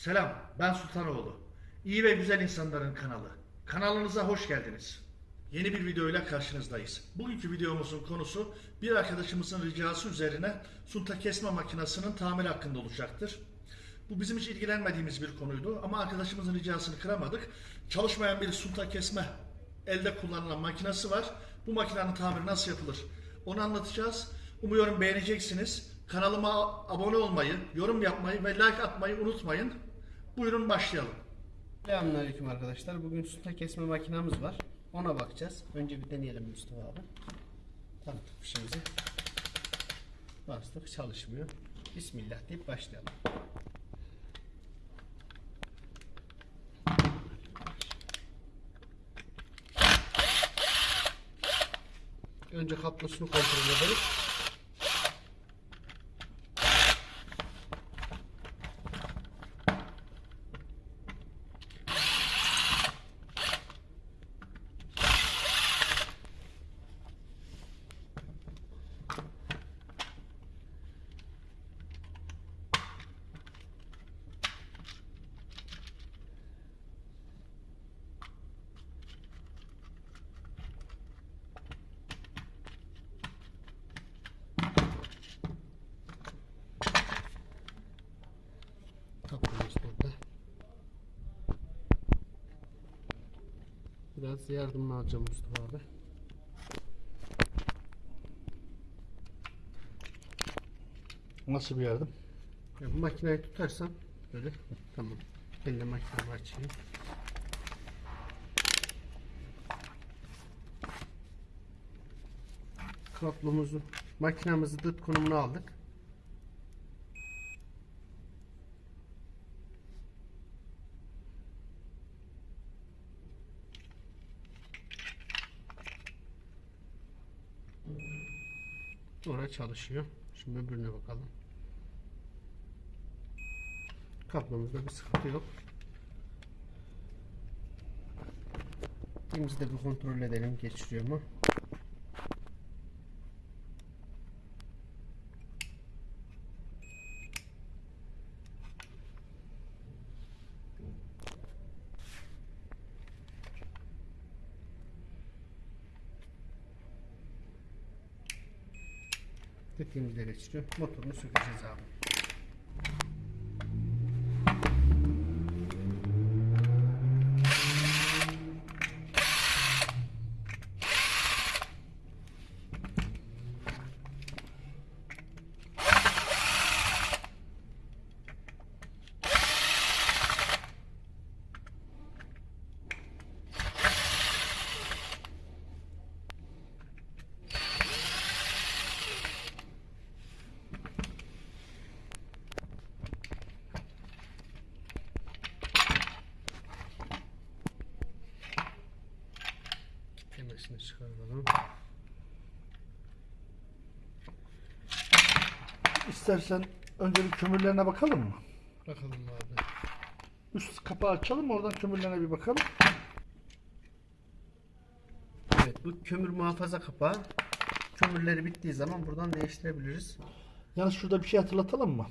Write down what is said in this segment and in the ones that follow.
Selam, ben Sultanoğlu. İyi ve güzel insanların kanalı. Kanalınıza hoş geldiniz. Yeni bir videoyla karşınızdayız. Bugünkü videomuzun konusu bir arkadaşımızın ricası üzerine sunta kesme makinesinin tamiri hakkında olacaktır. Bu bizim hiç ilgilenmediğimiz bir konuydu ama arkadaşımızın ricasını kıramadık. Çalışmayan bir sunta kesme elde kullanılan makinesi var. Bu makinenin tamiri nasıl yapılır? Onu anlatacağız. Umuyorum beğeneceksiniz. Kanalıma abone olmayı, yorum yapmayı ve like atmayı unutmayın. Buyurun başlayalım. Selamünaleyküm arkadaşlar. Bugün sunta kesme makinamız var. Ona bakacağız. Önce bir deneyelim Mustafa abi. Taktık fişimizi. Bastık çalışmıyor. Bismillah deyip başlayalım. Önce kablosunu kontrol edelim. Kablomuz burada. Biraz yardımını alacağım Mustafa abi. Nasıl bir yardım? Ya bu makineyi tutarsam böyle tamam. Ben de makinemi açayım. Kablomuzu, makinamızı dıt konumuna aldık. Orada çalışıyor. Şimdi öbürüne bakalım. Kablomuzda bir sıkıntı yok. İkimizi de bir kontrol edelim geçiriyor mu? Dediğimizde geçiriyor. Motorunu sökeceğiz abi. Çıkaralım. İstersen önce bir kömürlerine bakalım mı? Bakalım abi. Üst kapağı açalım oradan kömürlerine bir bakalım. Evet bu kömür muhafaza kapağı. Kömürleri bittiği zaman buradan değiştirebiliriz. Yalnız şurada bir şey hatırlatalım mı?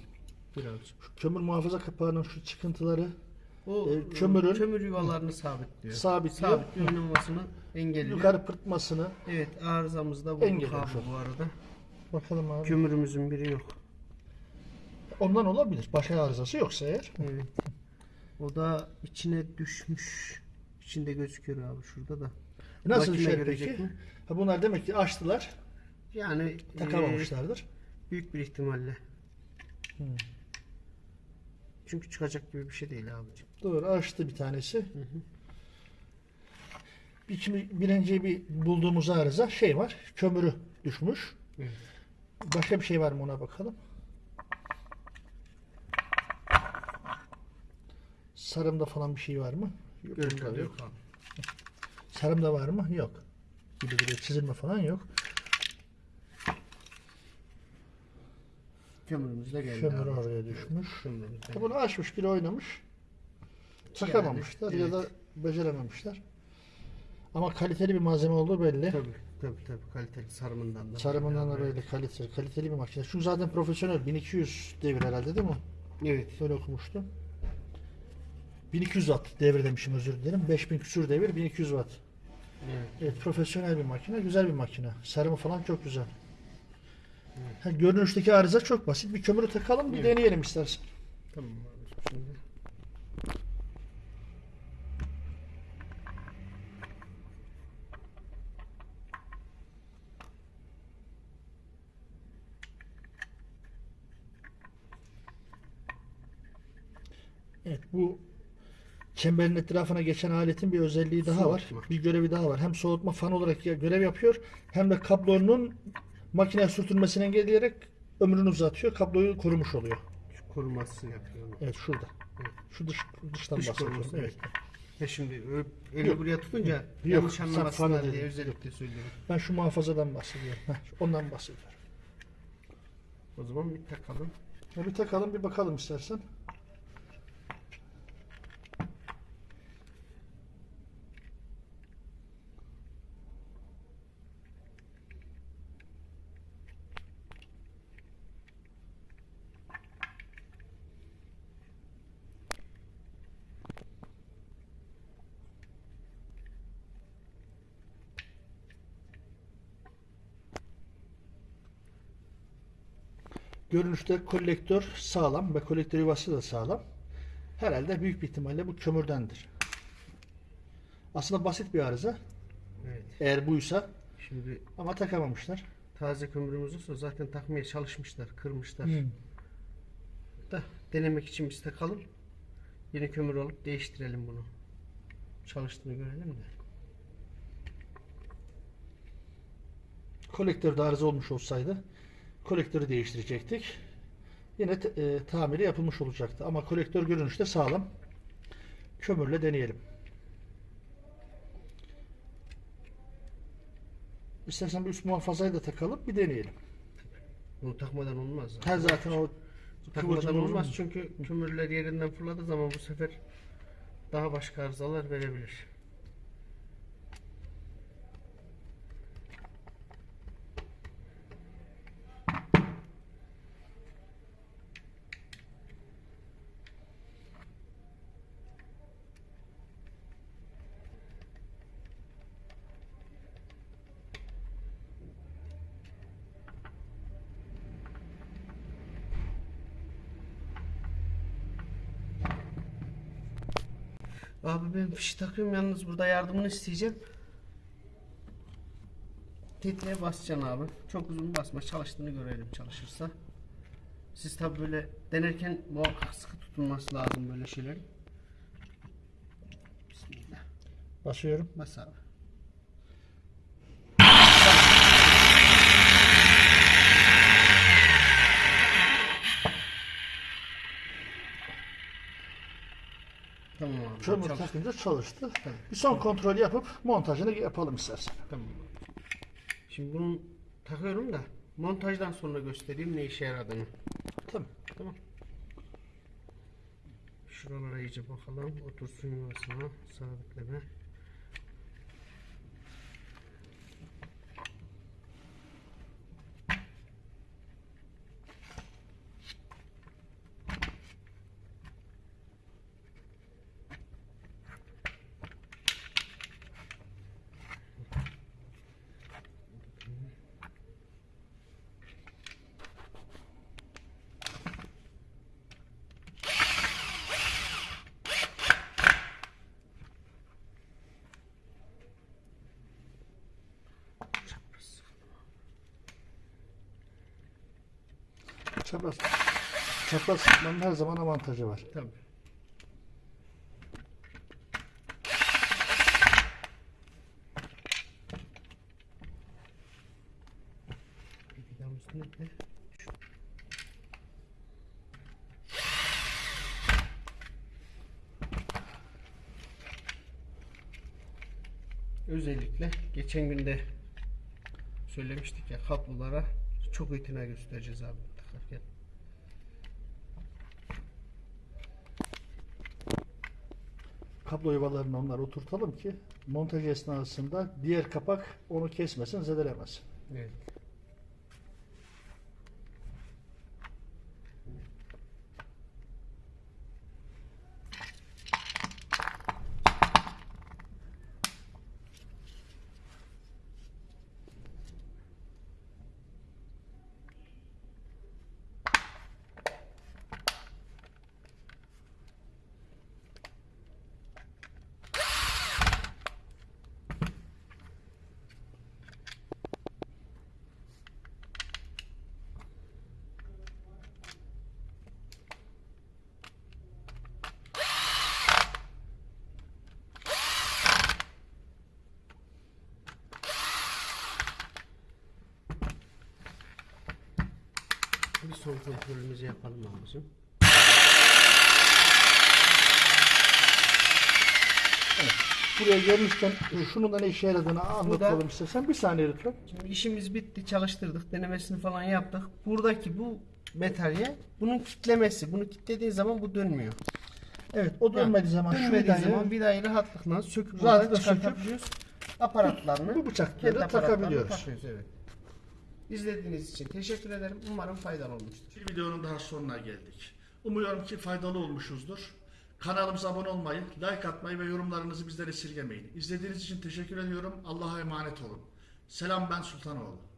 Birazcık. Şu kömür muhafaza kapağının şu çıkıntıları O E, kömürün- kömür yuvalarını sabitliyor. Sabitliyor. Sabitliyor oynamasını engelliyor. yukarı pırtmasını Evet arızamız da bu Engelliyor kablo bu arada. bakalım abi. Kömürümüzün biri yok. Ondan olabilir. Başka arızası yoksa eğer. Evet. O da içine düşmüş. İçinde gözüküyor abi şurada da. Nasıl Makine şey görecek peki? mi? Ha bunlar demek ki açtılar, Yani takamamışlardır. e, büyük bir ihtimalle. Hmm. Çünkü çıkacak gibi bir şey değil abicim. Doğru açtı bir tanesi. Bir, şimdi birinci bir bulduğumuz arıza şey var. Kömürü düşmüş. Evet. Başka bir şey var mı ona bakalım. Sarımda falan bir şey var mı? Yok. yok. yok. Sarımda var mı? Yok. Gibi gibi çizilme falan yok. Kömürümüz de geldi Kömür abi. oraya düşmüş. Bunu açmış biri oynamış. Takamamışlar ya evet. da becerememişler. Ama kaliteli bir malzeme olduğu belli. Tabii tabii tabii kaliteli sarımından da. Sarımından da böyle kaliteli, kaliteli bir makine. Çünkü zaten profesyonel 1200 devir herhalde değil mi? Evet. Böyle okumuştum. 1200 watt devir demişim özür dilerim. 5000 küsür devir 1200 watt. Evet. Evet profesyonel bir makine. Güzel bir makine. Sarımı falan çok güzel. Ha, görünüşteki arıza çok basit. Bir kömürü takalım bir Evet. deneyelim istersen. Tamam abi. Şimdi. Evet bu çemberin etrafına geçen aletin bir özelliği daha var. Soğutma. Bir görevi daha var. Hem soğutma fan olarak görev yapıyor hem de kablonun makineye sürtünmesini engelleyerek ömrünü uzatıyor. Kabloyu korumuş oluyor. Şu korumasını yapıyorum. Evet şurada. Evet. Şu dış, dıştan Dış bahsediyorum. Evet. Ya şimdi ö- eli Yok. buraya tutunca Yok, yanlış anlamasınlar diye dedin. özellikle söylüyorum. Ben şu muhafazadan bahsediyorum. Heh, ondan bahsediyorum. O zaman bir takalım. Ya bir takalım bir bakalım istersen. Görünüşte kolektör sağlam ve kolektör yuvası da sağlam. Herhalde büyük bir ihtimalle bu kömürdendir. Aslında basit bir arıza. Evet. Eğer buysa Şimdi ama takamamışlar. taze kömürümüz olsa zaten takmaya çalışmışlar, kırmışlar. Hmm. Da denemek için biz takalım. Yeni kömür alıp değiştirelim bunu. Çalıştığını görelim de. Kolektörde arıza olmuş olsaydı kolektörü değiştirecektik. Yine e, tamiri yapılmış olacaktı. Ama kolektör görünüşte sağlam. Kömürle deneyelim. İstersen bir üst muhafazayı da takalım bir deneyelim. Bunu takmadan olmaz. Her zaten o Takmadan olmaz olur. çünkü kömürler yerinden fırladığı zaman bu sefer daha başka arızalar verebilir. Abi ben fişi takıyorum yalnız burada yardımını isteyeceğim. Tetiğe basacaksın abi. Çok uzun basma çalıştığını görelim çalışırsa. Siz tabi böyle denerken muhakkak sıkı tutulması lazım böyle şeylerin. Bismillah. Basıyorum. Bas abi. Tamam abi. Kömür Çalış- takınca çalıştı. Bir son kontrol yapıp montajını yapalım istersen. Tamam. Şimdi bunu takıyorum da montajdan sonra göstereyim ne işe yaradığını. Tamam. Tamam. Şuralara iyice bakalım. Otursun yuvasına. Sabitleme. Çapraz. Çapraz, çapraz sıkmanın her zaman avantajı var. Tabii. Özellikle geçen günde söylemiştik ya kablolara çok itina göstereceğiz abi takarken. Kablo yuvalarını onlara oturtalım ki montaj esnasında diğer kapak onu kesmesin, zedelemesin. Evet. Bir son kontrolümüzü yapalım abicim. Buraya gelmişken şunun da ne işe yaradığını anlatalım istersen. Bir saniye lütfen. Şimdi işimiz bitti, çalıştırdık, denemesini falan yaptık. Buradaki bu metalye bunun kitlemesi. Bunu kitlediğin zaman bu dönmüyor. Evet o dönmediği zaman şu Dönmediği vidayı zaman vidayı rahatlıkla söküp Rahatlıkla çıkartabiliyoruz. Aparatlarını bu bıçakları da aparatlarını takabiliyoruz. evet. İzlediğiniz için teşekkür ederim. Umarım faydalı olmuştur. Bir videonun daha sonuna geldik. Umuyorum ki faydalı olmuşuzdur. Kanalımıza abone olmayı, like atmayı ve yorumlarınızı bizden esirgemeyin. İzlediğiniz için teşekkür ediyorum. Allah'a emanet olun. Selam ben Sultanoğlu.